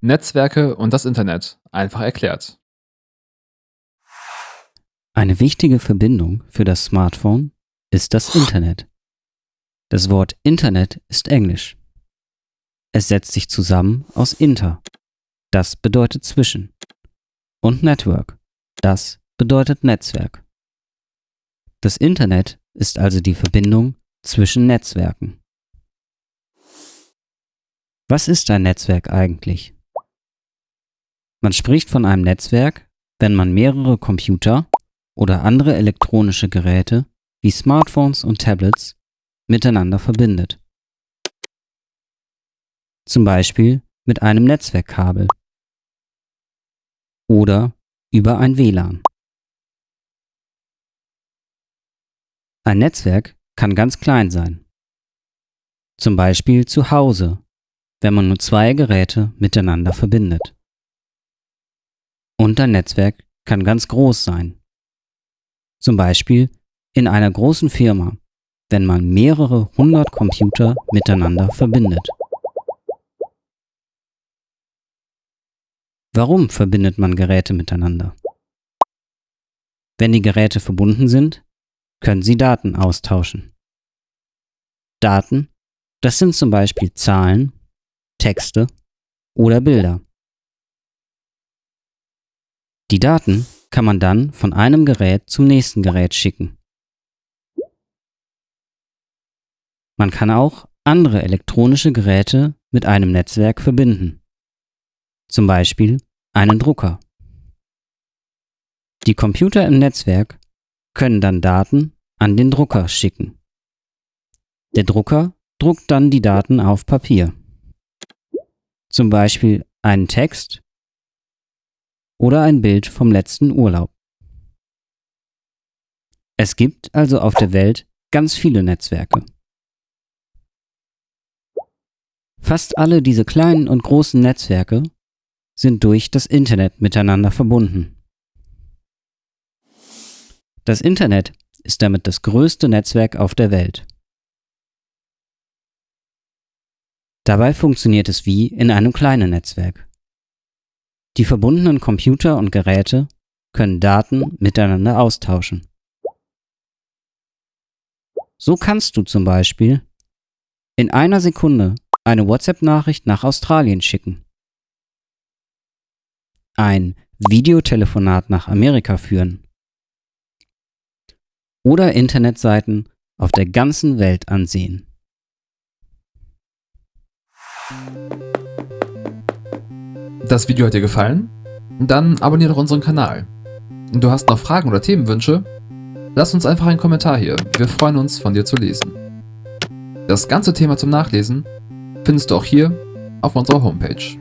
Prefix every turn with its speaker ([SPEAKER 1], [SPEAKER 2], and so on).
[SPEAKER 1] Netzwerke und das Internet einfach erklärt.
[SPEAKER 2] Eine wichtige Verbindung für das Smartphone ist das Internet. Das Wort Internet ist Englisch. Es setzt sich zusammen aus Inter, das bedeutet zwischen, und Network, das bedeutet Netzwerk. Das Internet ist also die Verbindung zwischen Netzwerken. Was ist ein Netzwerk eigentlich? Man spricht von einem Netzwerk, wenn man mehrere Computer oder andere elektronische Geräte wie Smartphones und Tablets miteinander verbindet. Zum Beispiel mit einem Netzwerkkabel oder über ein WLAN. Ein Netzwerk kann ganz klein sein. Zum Beispiel zu Hause, wenn man nur zwei Geräte miteinander verbindet. Und ein Netzwerk kann ganz groß sein. Zum Beispiel in einer großen Firma, wenn man mehrere hundert Computer miteinander verbindet. Warum verbindet man Geräte miteinander? Wenn die Geräte verbunden sind, können sie Daten austauschen. Daten, das sind zum Beispiel Zahlen, Texte oder Bilder. Die Daten kann man dann von einem Gerät zum nächsten Gerät schicken. Man kann auch andere elektronische Geräte mit einem Netzwerk verbinden. Zum Beispiel einen Drucker. Die Computer im Netzwerk können dann Daten an den Drucker schicken. Der Drucker druckt dann die Daten auf Papier. Zum Beispiel einen Text oder ein Bild vom letzten Urlaub. Es gibt also auf der Welt ganz viele Netzwerke. Fast alle diese kleinen und großen Netzwerke sind durch das Internet miteinander verbunden. Das Internet ist damit das größte Netzwerk auf der Welt. Dabei funktioniert es wie in einem kleinen Netzwerk. Die verbundenen Computer und Geräte können Daten miteinander austauschen. So kannst du zum Beispiel in einer Sekunde eine WhatsApp-Nachricht nach Australien schicken, ein Videotelefonat nach Amerika führen oder Internetseiten auf der ganzen Welt ansehen.
[SPEAKER 1] Das Video hat dir gefallen? Dann abonniere doch unseren Kanal. Du hast noch Fragen oder Themenwünsche? Lass uns einfach einen Kommentar hier, wir freuen uns von dir zu lesen. Das ganze Thema zum Nachlesen findest du auch hier auf unserer Homepage.